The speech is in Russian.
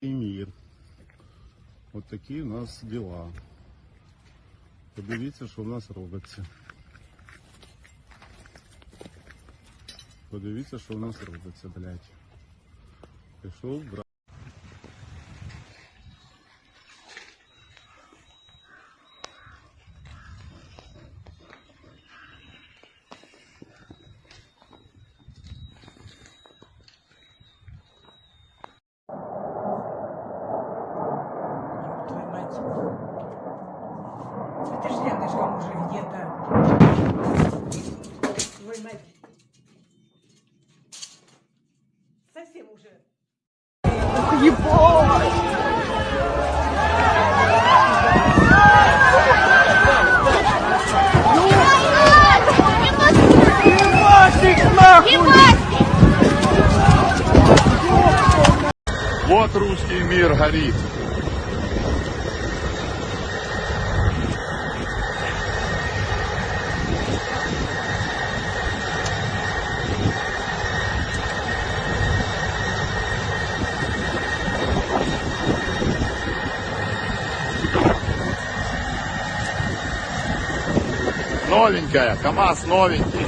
і мир. От такі у нас діла. Подивіться, що в нас робиться. Подивіться, що в нас робиться, блядь. Пішов брат. Мать. Это ж рядышком уже где-то. Твою мать. Совсем уже. Вот русский мир горит. Новенькая, КАМАЗ новенький.